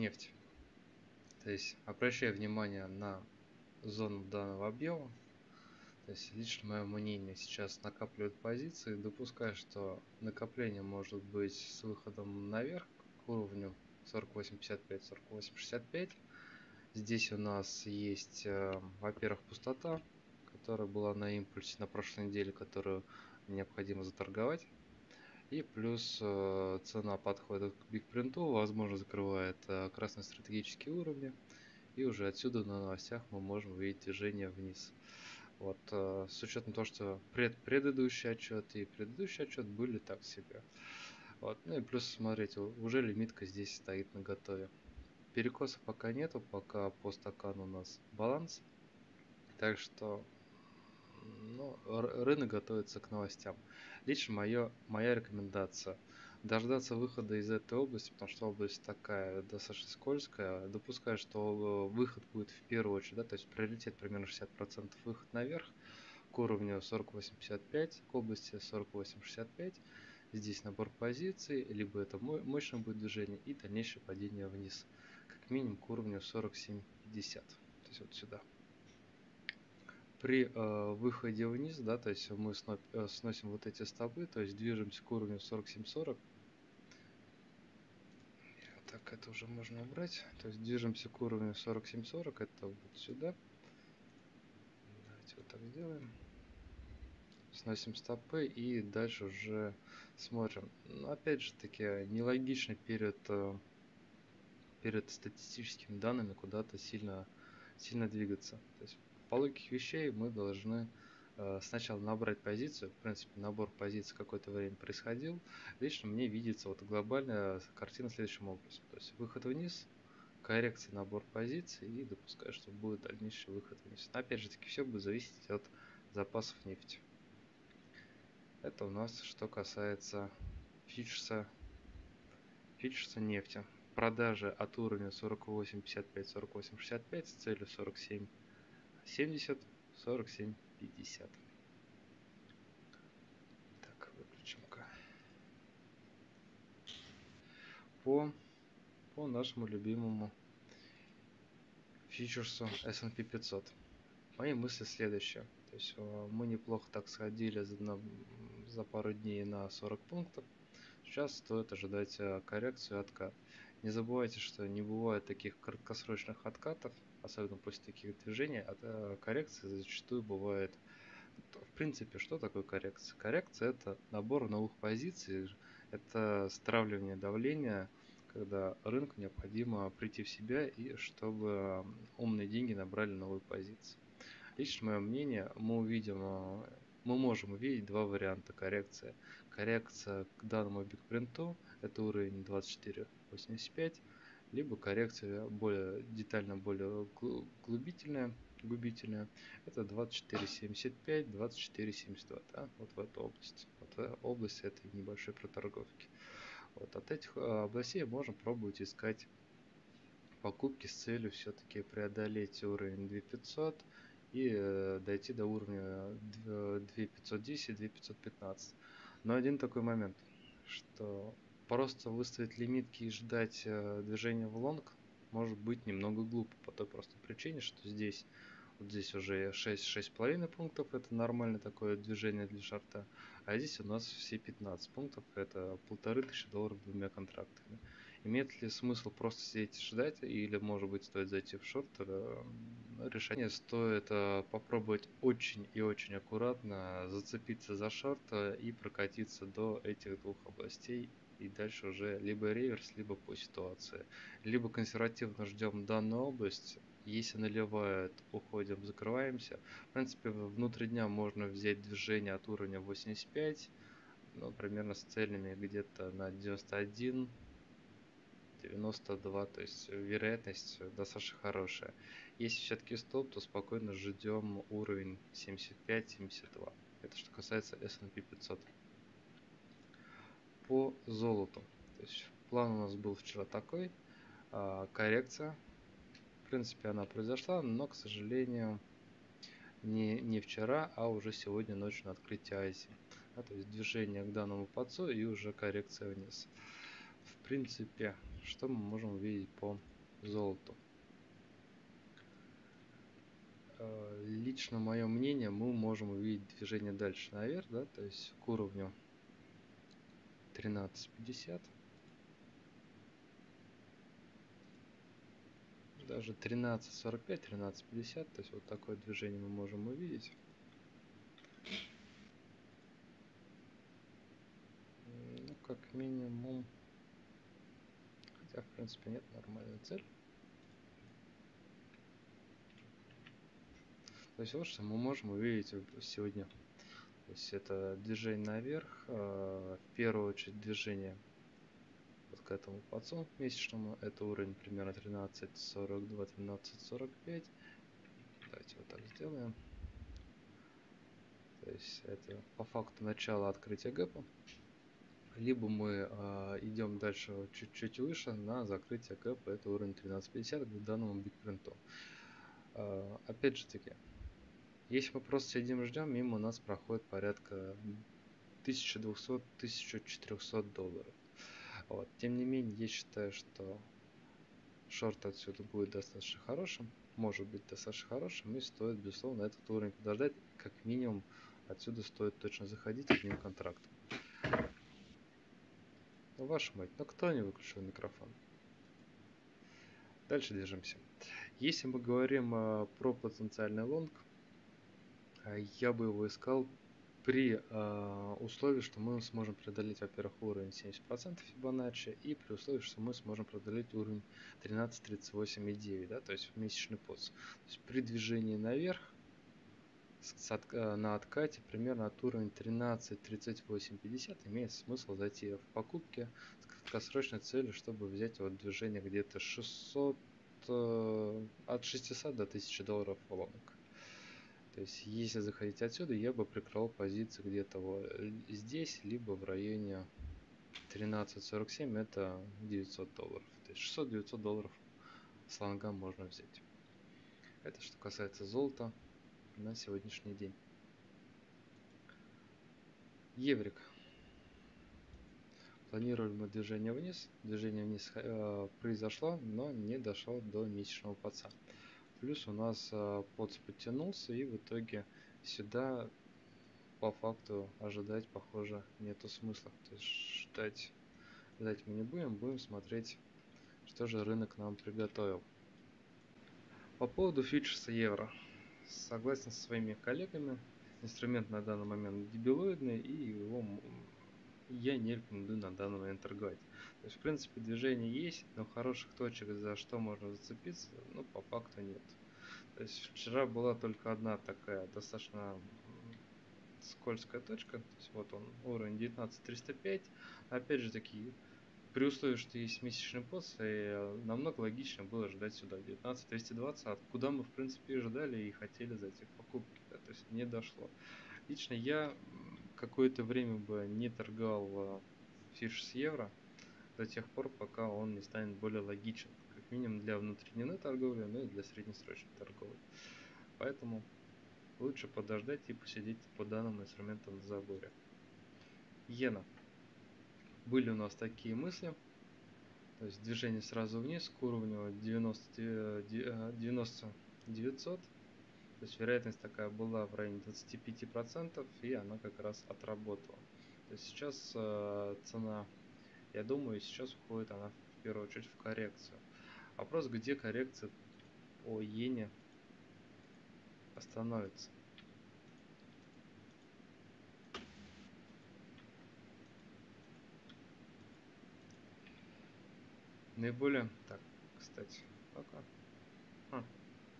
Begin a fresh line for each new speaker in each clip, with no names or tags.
нефть. То есть обращая внимание на зону данного объема, то есть лично мое мнение сейчас накапливают позиции, допуская, что накопление может быть с выходом наверх к уровню 48.55, 48.65. Здесь у нас есть, э, во-первых, пустота, которая была на импульсе на прошлой неделе, которую необходимо заторговать. И плюс э, цена подходит к бигпринту, возможно закрывает э, красные стратегические уровни. И уже отсюда на новостях мы можем увидеть движение вниз. Вот, э, с учетом того, что пред, предыдущий отчет и предыдущий отчет были так себе. Вот, ну и плюс, смотрите, уже лимитка здесь стоит на готове. Перекоса пока нету, пока по стакану у нас баланс. Так что ну, рынок готовится к новостям. Лично моё, моя рекомендация дождаться выхода из этой области, потому что область такая достаточно скользкая. Допускаю, что выход будет в первую очередь, да, то есть приоритет примерно 60% выход наверх к уровню 48.55, к области 48.65. Здесь набор позиций, либо это мощное будет движение и дальнейшее падение вниз, как минимум к уровню 47.50, то есть вот сюда при э, выходе вниз, да, то есть мы сноп, э, сносим вот эти стопы, то есть движемся к уровню 47-40. Так, это уже можно убрать. То есть движемся к уровню 47-40, это вот сюда. Давайте вот так сделаем. Сносим стопы и дальше уже смотрим. Но опять же таки, нелогично перед, э, перед статистическими данными куда-то сильно, сильно двигаться. То есть по логике вещей мы должны э, сначала набрать позицию. В принципе, набор позиций какое-то время происходил. Лично мне видится вот глобальная картина следующим образом. То есть выход вниз, коррекция, набор позиций и допускаю, что будет дальнейший выход вниз. Но опять же таки, все будет зависеть от запасов нефти. Это у нас что касается фьючерса, фьючерса нефти. Продажи от уровня 48.55-48.65 с целью 47 70, 47, 50. Так, выключим-ка. По, по нашему любимому фьючерсу S&P 500. Мои мысли следующие. То есть э, мы неплохо так сходили за, за пару дней на 40 пунктов. Сейчас стоит ожидать э, коррекцию и откат. Не забывайте, что не бывает таких краткосрочных откатов особенно после таких движений, а э, коррекции зачастую бывает. В принципе, что такое коррекция? Коррекция это набор новых позиций, это стравливание давления, когда рынку необходимо прийти в себя и чтобы умные деньги набрали новые позиции. Лично мое мнение, мы увидим, э, мы можем увидеть два варианта коррекции. Коррекция к данному бигпринту, это уровень 24.85, либо коррекция более детально, более глубительная, губительная, это 24.75, 24.72, да, вот в эту область. Вот в область этой небольшой проторговки. Вот от этих а, областей можно пробовать искать покупки с целью все-таки преодолеть уровень 2500 и э, дойти до уровня 2510-2515. Но один такой момент, что просто выставить лимитки и ждать э, движения в лонг может быть немного глупо по той простой причине, что здесь вот здесь уже 6 6,5 пунктов это нормальное такое движение для шарта, а здесь у нас все 15 пунктов это полторы тысячи долларов двумя контрактами. Имеет ли смысл просто сидеть и ждать, или может быть стоит зайти в шорт? Э, решение стоит э, попробовать очень и очень аккуратно зацепиться за шорт э, и прокатиться до этих двух областей и дальше уже либо реверс, либо по ситуации. Либо консервативно ждем данную область, если наливают, уходим, закрываемся. В принципе, внутри дня можно взять движение от уровня 85, ну, примерно с целями где-то на 91, 92, то есть вероятность достаточно хорошая. Если все-таки стоп, то спокойно ждем уровень 75-72. Это что касается S&P 500 по золоту. То есть план у нас был вчера такой, а, коррекция. В принципе, она произошла, но, к сожалению, не, не вчера, а уже сегодня ночью на открытии Азии. Да, то есть движение к данному подцу и уже коррекция вниз. В принципе, что мы можем увидеть по золоту. Э, лично мое мнение, мы можем увидеть движение дальше наверх, да, то есть к уровню 13.50. Даже 13.45, 13.50, то есть вот такое движение мы можем увидеть. Ну, как минимум, хотя в принципе нет нормальной цели. То есть вот что мы можем увидеть сегодня. То есть это движение наверх, э, в первую очередь движение вот к этому пацу месячному. Это уровень примерно 13.42, 13.45. Давайте вот так сделаем. То есть это по факту начало открытия гэпа. Либо мы э, идем дальше чуть-чуть выше на закрытие гэпа. Это уровень 13.50 к данному бигпринту. Э, опять же таки, если мы просто сидим ждем, мимо нас проходит порядка 1200-1400 долларов. Вот. Тем не менее, я считаю, что шорт отсюда будет достаточно хорошим, может быть достаточно хорошим, и стоит, безусловно, этот уровень подождать. Как минимум, отсюда стоит точно заходить одним контрактом. Ну, вашу мать, ну кто не выключил микрофон? Дальше движемся. Если мы говорим э, про потенциальный лонг, я бы его искал при э, условии, что мы сможем преодолеть, во-первых, уровень 70% Fibonacci, и при условии, что мы сможем преодолеть уровень 13.38,9, да, то есть месячный поц. То есть при движении наверх с, от, э, на откате примерно от уровня 13.38,50 имеет смысл зайти в покупки с краткосрочной целью, чтобы взять вот движение где-то 600, э, от 600 до 1000 долларов лонг. То есть, если заходить отсюда, я бы прикрывал позиции где-то вот здесь, либо в районе 13.47, это 900 долларов. То есть 600-900 долларов с лонга можно взять. Это что касается золота на сегодняшний день. Еврик. Планировали движение вниз. Движение вниз э, произошло, но не дошло до месячного паца. Плюс у нас э, подс подтянулся и в итоге сюда по факту ожидать, похоже, нету смысла. То есть ждать, ждать мы не будем, будем смотреть, что же рынок нам приготовил. По поводу фьючерса евро. Согласен со своими коллегами, инструмент на данный момент дебилоидный и его я не рекомендую на данный момент торговать. То есть, в принципе, движение есть, но хороших точек, за что можно зацепиться, ну, по факту нет. То есть, вчера была только одна такая достаточно скользкая точка. То есть, вот он, уровень 19305. Опять же таки, при условии, что есть месячный пост, и намного логичнее было ждать сюда 19220, откуда мы, в принципе, и ждали и хотели зайти в покупки. Да, то есть, не дошло. Лично я какое-то время бы не торговал фиш с евро до тех пор, пока он не станет более логичен, как минимум для внутренней торговли, ну и для среднесрочной торговли. Поэтому лучше подождать и посидеть по данным инструментам в заборе. Иена. Были у нас такие мысли. То есть движение сразу вниз к уровню 90, 90 900 то есть вероятность такая была в районе 25%, и она как раз отработала. То есть сейчас э, цена, я думаю, сейчас уходит она в первую очередь в коррекцию. Вопрос, где коррекция по иене остановится. Наиболее... Так, кстати, пока. А,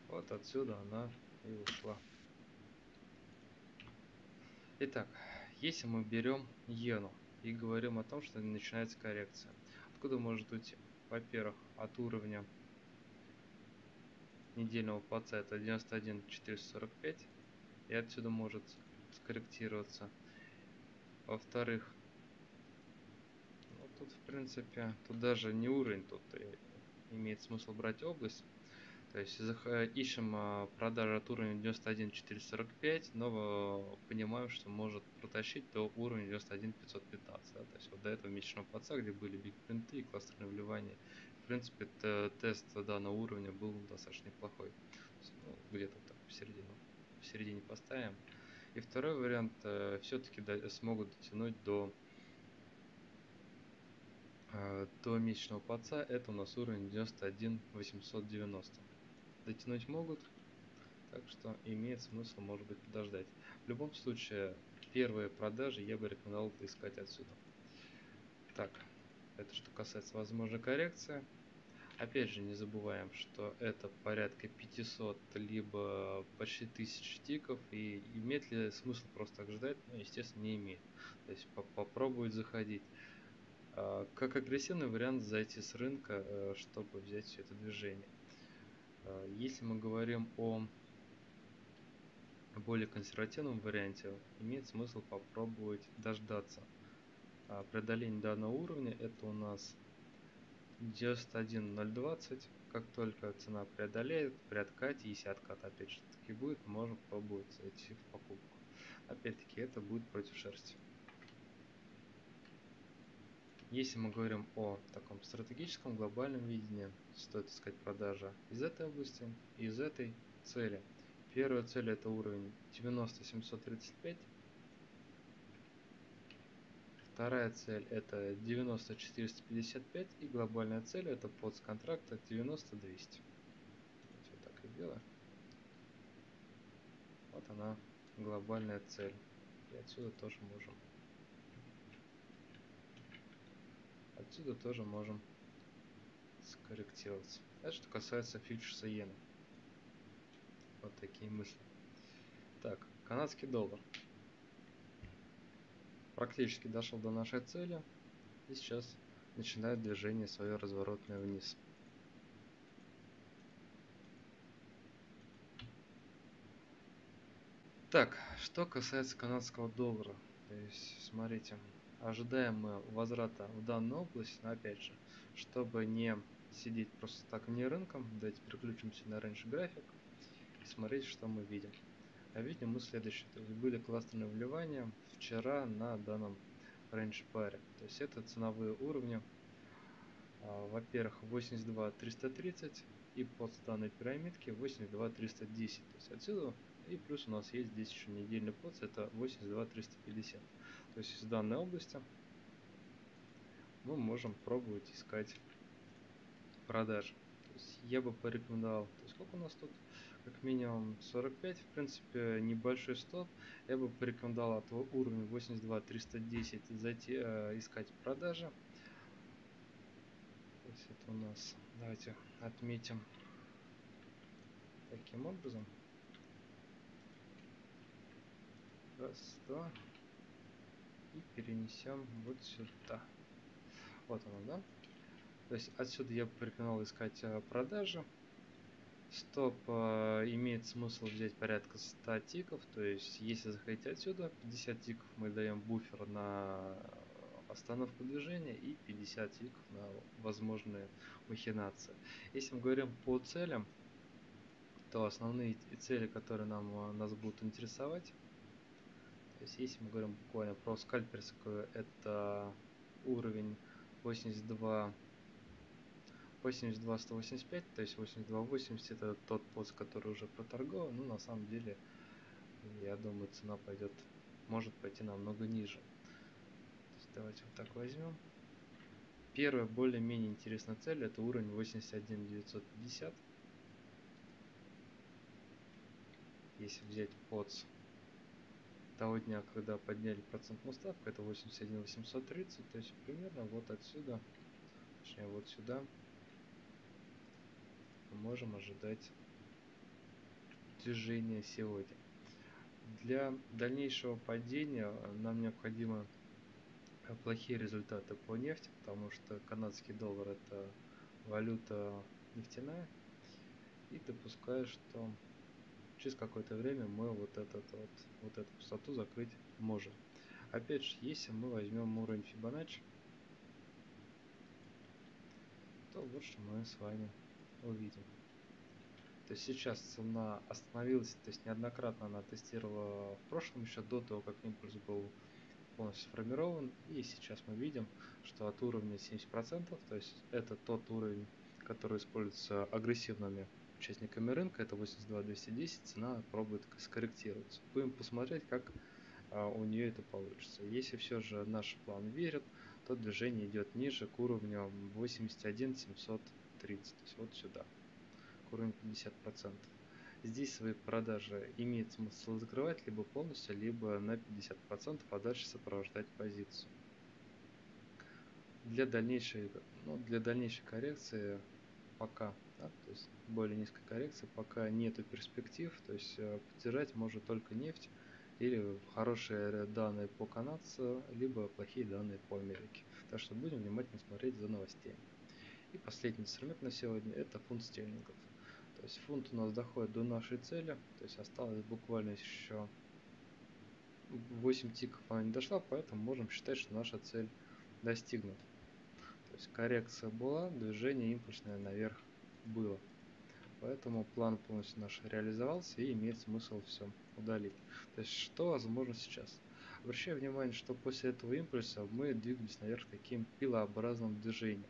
вот отсюда она и ушла. Итак, если мы берем иену и говорим о том, что начинается коррекция, откуда может уйти? Во-первых, от уровня недельного паца это 91 445 и отсюда может скорректироваться. Во-вторых, ну, тут в принципе, тут даже не уровень, тут имеет смысл брать область. То есть ищем а, продажи от уровня 91445, но понимаем, что может протащить до уровня 91515. Да? То есть вот до этого месячного паца, где были биг принты и кластерные вливания, в принципе, тест данного уровня был достаточно неплохой. Ну, где-то так посередину, посередине поставим. И второй вариант, э, все-таки смогут дотянуть до э, до месячного паца, это у нас уровень 91 890. Дотянуть могут, так что имеет смысл, может быть, подождать. В любом случае, первые продажи я бы рекомендовал искать отсюда. Так, это что касается возможной коррекции. Опять же, не забываем, что это порядка 500, либо почти 1000 тиков, и имеет ли смысл просто так ждать? Ну, естественно, не имеет. То есть по попробовать заходить. А, как агрессивный вариант зайти с рынка, э, чтобы взять все это движение. А, если мы говорим о более консервативном варианте, имеет смысл попробовать дождаться а, преодоления данного уровня. Это у нас 91.020. Как только цена преодолеет, при откате, если откат опять же таки будет, можем пробовать зайти в покупку. Опять-таки это будет против шерсти. Если мы говорим о таком стратегическом глобальном видении, стоит искать продажа из этой области и из этой цели. Первая цель это уровень 90735. Вторая цель это 90455 и глобальная цель это под контракта 90200. Давайте вот так и делаем. Вот она глобальная цель. И отсюда тоже можем Отсюда тоже можем скорректироваться. Это что касается фьючерса иены. Вот такие мысли. Так, канадский доллар. Практически дошел до нашей цели. И сейчас начинает движение свое разворотное вниз. Так, что касается канадского доллара. То есть, смотрите, ожидаем мы возврата в данную область, но опять же, чтобы не сидеть просто так вне рынком, давайте переключимся на раньше график и смотреть, что мы видим. А видим мы следующее, то есть были кластерные вливания вчера на данном range паре, то есть это ценовые уровни, а, во-первых 82 330 и под данной пирамидки 82 310, то есть отсюда и плюс у нас есть здесь еще недельный поц, это 82 350. То есть из данной области мы можем пробовать искать продажи. То есть я бы порекомендовал, то есть сколько у нас тут? Как минимум 45, в принципе небольшой стоп. Я бы порекомендовал от уровня 82 310 зайти э, искать продажи. То есть это у нас, давайте отметим таким образом. Раз, два. И перенесем вот сюда. Вот оно, да? То есть отсюда я бы искать э, продажи. Стоп э, имеет смысл взять порядка 100 тиков. То есть если заходить отсюда, 50 тиков мы даем буфер на остановку движения и 50 тиков на возможные махинации. Если мы говорим по целям, то основные цели, которые нам, э, нас будут интересовать, то есть если мы говорим буквально про скальперскую, это уровень 82 82 185, то есть 82 80 это тот пост, который уже проторгован, но на самом деле я думаю цена пойдет, может пойти намного ниже. Давайте вот так возьмем. Первая более-менее интересная цель это уровень 81 950. Если взять подс того дня, когда подняли процентную ставку, это 81 830, то есть примерно вот отсюда, точнее вот сюда, мы можем ожидать движения сегодня. Для дальнейшего падения нам необходимо плохие результаты по нефти, потому что канадский доллар это валюта нефтяная. И допускаю, что через какое-то время мы вот, этот, вот, вот эту пустоту закрыть можем. Опять же, если мы возьмем уровень Fibonacci, то вот что мы с вами увидим. То есть сейчас цена остановилась, то есть неоднократно она тестировала в прошлом, еще до того, как импульс был полностью сформирован. И сейчас мы видим, что от уровня 70%, то есть это тот уровень, который используется агрессивными участниками рынка, это 82-210, цена пробует скорректироваться. Будем посмотреть, как а, у нее это получится. Если все же наш план верит, то движение идет ниже к уровню 81 730, то есть вот сюда, к уровню 50%. Здесь свои продажи имеет смысл закрывать либо полностью, либо на 50%, а дальше сопровождать позицию. Для дальнейшей, ну, для дальнейшей коррекции пока, да, то есть более низкой коррекции, пока нету перспектив, то есть э, поддержать может только нефть или хорошие данные по канадцу, либо плохие данные по Америке. Так что будем внимательно смотреть за новостями. И последний инструмент на сегодня это фунт стерлингов. То есть фунт у нас доходит до нашей цели, то есть осталось буквально еще 8 тиков она не дошла, поэтому можем считать, что наша цель достигнута. То есть коррекция была, движение импульсное наверх было. Поэтому план полностью наш реализовался и имеет смысл все удалить. То есть что возможно сейчас? Обращаю внимание, что после этого импульса мы двигались наверх таким пилообразным движением.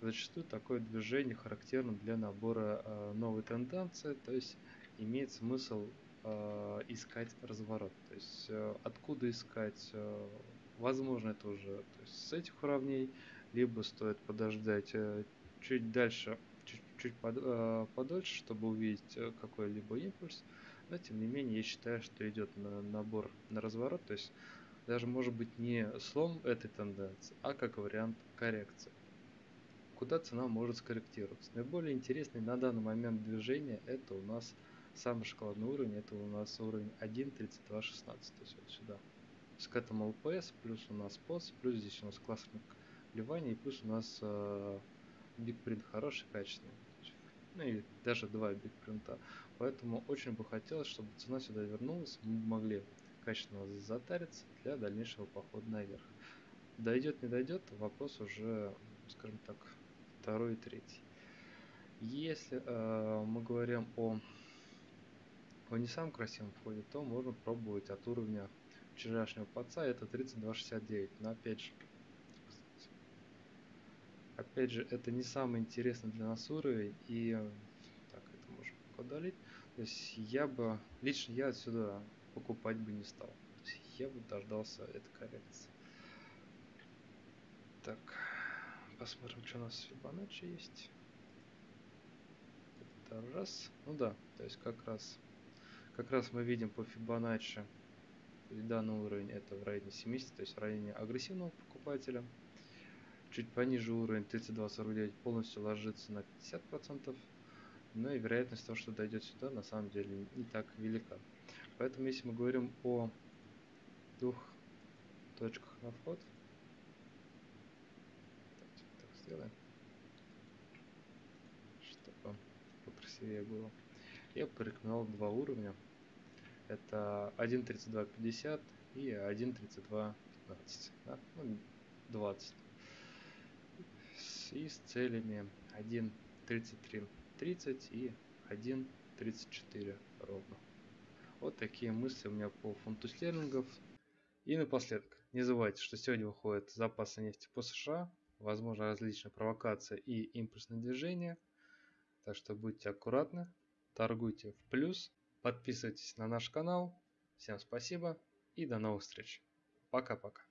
Зачастую такое движение характерно для набора э, новой тенденции, то есть имеет смысл э, искать разворот. То есть э, откуда искать? Э, возможно это уже то есть с этих уровней, либо стоит подождать э, чуть дальше, чуть-чуть под, э, подольше, чтобы увидеть э, какой-либо импульс. Но тем не менее я считаю, что идет на набор на разворот, то есть даже может быть не слом этой тенденции, а как вариант коррекции куда цена может скорректироваться. Наиболее интересный на данный момент движения это у нас самый шоколадный уровень, это у нас уровень 1.3216, то есть вот сюда. То есть к этому LPS, плюс у нас POS, плюс здесь у нас классный вливание, и плюс у нас э, Big Print хороший, качественный. Ну и даже два Big Print. Поэтому очень бы хотелось, чтобы цена сюда вернулась, мы могли качественно затариться для дальнейшего похода наверх. Дойдет, не дойдет, вопрос уже, скажем так, второй и третий. Если э, мы говорим о, о не самом красивом входе, то можно пробовать от уровня вчерашнего паца, это 32.69. Но опять же, опять же, это не самый интересный для нас уровень, и так, это можем удалить. То есть я бы, лично я отсюда покупать бы не стал. Я бы дождался этой коррекции. Так. Посмотрим, что у нас Fibonacci есть. Это раз. Ну да, то есть как раз, как раз мы видим по Fibonacci данный уровень это в районе 70, то есть в районе агрессивного покупателя. Чуть пониже уровень 3249 полностью ложится на 50%, но и вероятность того, что дойдет сюда, на самом деле не так велика. Поэтому если мы говорим о двух точках на вход, сделаем, чтобы покрасивее было. Я порекомендовал два уровня. Это 1.3250 и 1.3215. Да? Ну, 20. И с целями 1.3330 и 1.34 ровно. Вот такие мысли у меня по фунту стерлингов. И напоследок, не забывайте, что сегодня выходит запасы нефти по США возможно различные провокации и импульсные движения. Так что будьте аккуратны, торгуйте в плюс, подписывайтесь на наш канал. Всем спасибо и до новых встреч. Пока-пока.